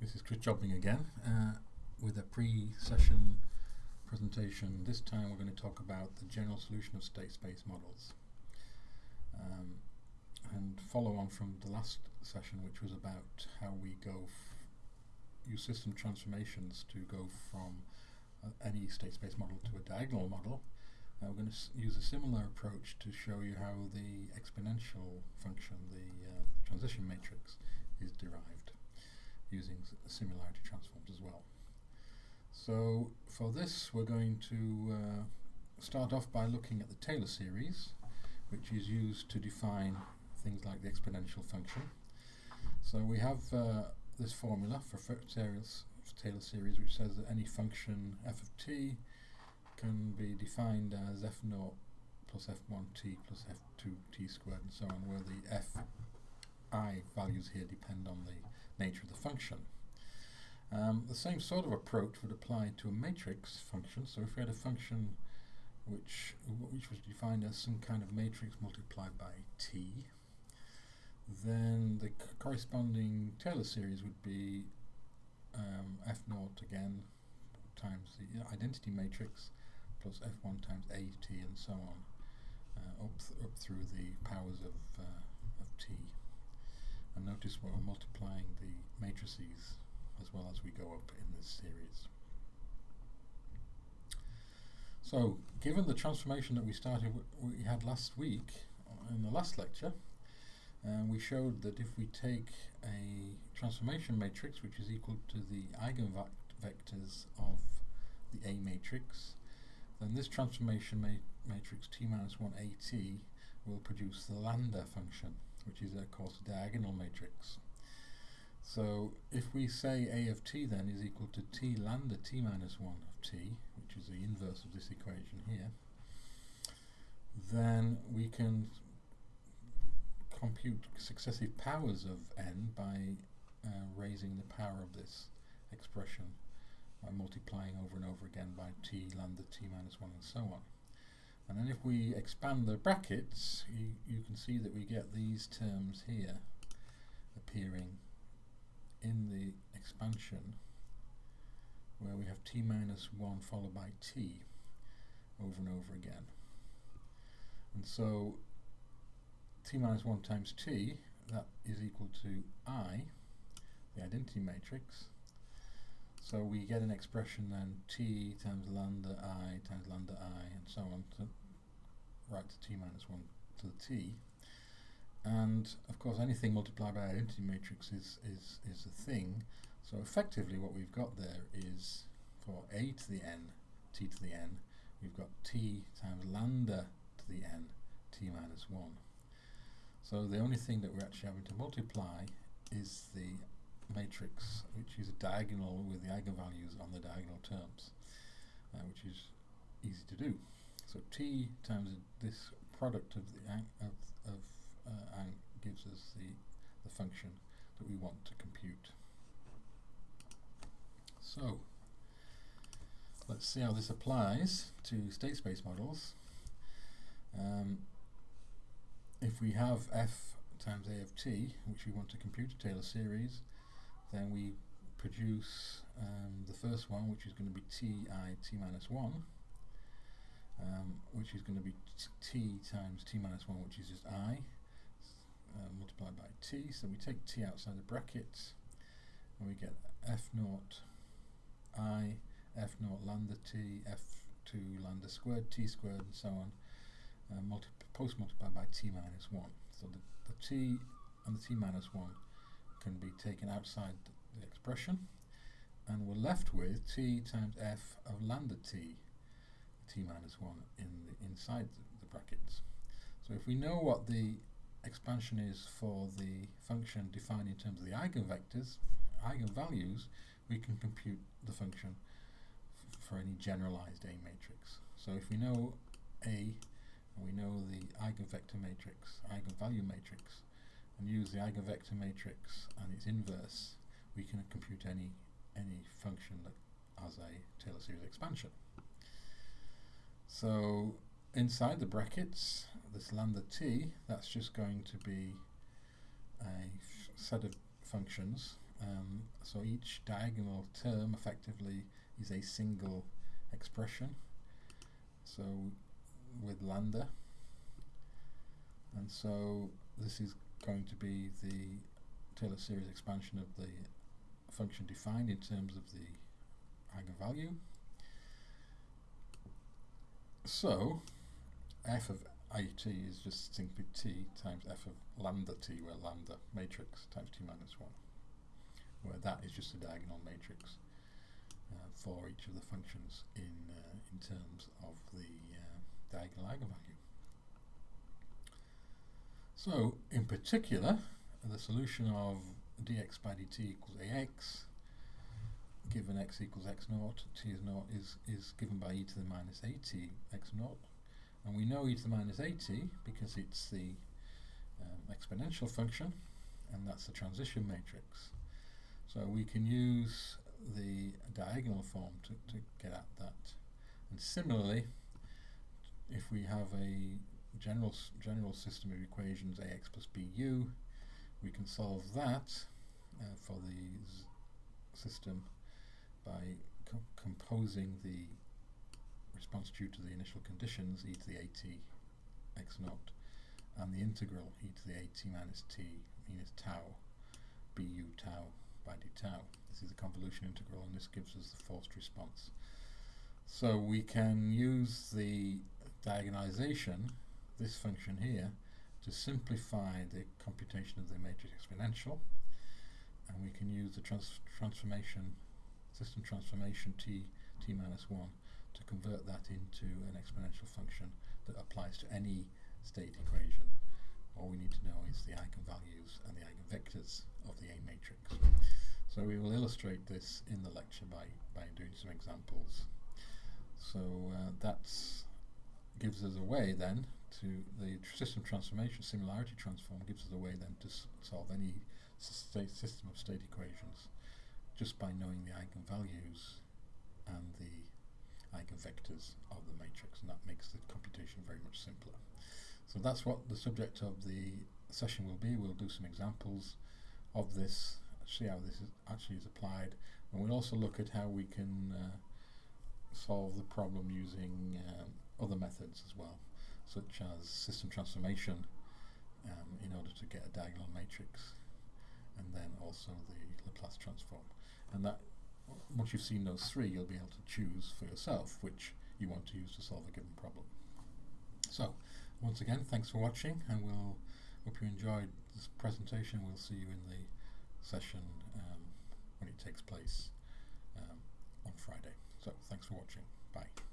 This is Chris Jobling again uh, with a pre-session presentation. This time we're going to talk about the general solution of state space models um, and follow on from the last session which was about how we go use system transformations to go from uh, any state space model to a diagonal model. Uh, we're going to use a similar approach to show you how the exponential function, the uh, transition matrix, is derived using similarity transforms as well. So for this we're going to uh, start off by looking at the Taylor series which is used to define things like the exponential function. So we have uh, this formula for Taylor series which says that any function f of t can be defined as f naught plus f1t plus f2t squared and so on where the f i values here depend on the nature of the function. Um, the same sort of approach would apply to a matrix function. So if we had a function which which was defined as some kind of matrix multiplied by t, then the corresponding Taylor series would be um, f naught again times the identity matrix plus f1 times at and so on uh, up, th up through the powers of, uh, of t. And notice we're multiplying the matrices as well as we go up in this series. So, given the transformation that we started, we had last week in the last lecture, uh, we showed that if we take a transformation matrix which is equal to the eigenvectors of the A matrix, then this transformation ma matrix T minus 1 AT will produce the lambda function which is of course a diagonal matrix. So if we say A of t then is equal to t lambda t minus 1 of t, which is the inverse of this equation here, then we can compute successive powers of n by uh, raising the power of this expression by multiplying over and over again by t lambda t minus 1 and so on. And then if we expand the brackets, you, you can see that we get these terms here appearing in the expansion where we have t minus 1 followed by t over and over again. And so t minus 1 times t, that is equal to i, the identity matrix. So we get an expression then t times lambda i times lambda i and so on right to t minus 1 to the t. And of course anything multiplied by identity matrix is, is, is a thing. So effectively what we've got there is for a to the n, t to the n, we've got t times lambda to the n, t minus 1. So the only thing that we're actually having to multiply is the matrix which is a diagonal with the eigenvalues on the diagonal terms, uh, which is easy to do. So t times this product of the of, of uh, gives us the, the function that we want to compute. So let's see how this applies to state space models. Um, if we have f times a of t, which we want to compute a Taylor series, then we produce um, the first one, which is going to be ti t minus 1, um, which is going to be t times t minus 1, which is just i, uh, multiplied by t. So we take t outside the brackets, and we get f naught i, f naught lambda t, f2 lambda squared, t squared, and so on, uh, multi post multiplied by t minus 1. So the, the t and the t minus 1 can be taken outside the, the expression, and we're left with t times f of lambda t t minus 1 in the, inside the, brackets. So if we know what the expansion is for the function defined in terms of the eigenvectors, eigenvalues, we can compute the function for any generalized A matrix. So if we know A and we know the eigenvector matrix, eigenvalue matrix, and use the eigenvector matrix and its inverse, we can compute any any function that has a Taylor series expansion. So inside the brackets, this lambda t, that's just going to be a set of functions Um, so each diagonal term effectively is a single expression. So with lambda, and so this is going to be the Taylor series expansion of the function defined in terms of the eigenvalue. So f of it is just simply t times f of lambda t, where lambda matrix times t minus 1, where that is just a diagonal matrix uh, for each of the functions in, uh, in terms of the uh, diagonal eigenvalue. So, in particular, the solution of dx by dt equals ax given x equals x naught, t is naught is, is given by e to the minus at x naught. And we know e to the minus at because it's the um, exponential function and that's the transition matrix. So we can use the diagonal form to, to get at that. And similarly, if we have a general general system of equations ax plus bu, we can solve that uh, for the system by co composing the response due to the initial conditions e to the at x naught and the integral e to the at minus t minus tau bu tau by d tau. This is a convolution integral and this gives us the forced response. So we can use the diagonalization, this function here, to simplify the computation of the matrix exponential and we can use the trans transformation system transformation t t minus 1 to convert that into an exponential function that applies to any state equation. All we need to know is the eigenvalues and the eigenvectors of the A matrix. So we will illustrate this in the lecture by, by doing some examples. So uh, that gives us a way then to the system transformation similarity transform gives us a way then to solve any system of state equations just by knowing the eigenvalues and the eigenvectors of the matrix and that makes the computation very much simpler. So that's what the subject of the session will be. We'll do some examples of this, see how this is actually is applied and we'll also look at how we can uh, solve the problem using um, other methods as well such as system transformation um, in order to get a diagonal matrix and then also the Laplace transform. And that once you've seen those three, you'll be able to choose for yourself which you want to use to solve a given problem. So, once again, thanks for watching, and we'll hope you enjoyed this presentation. We'll see you in the session um, when it takes place um, on Friday. So, thanks for watching. Bye.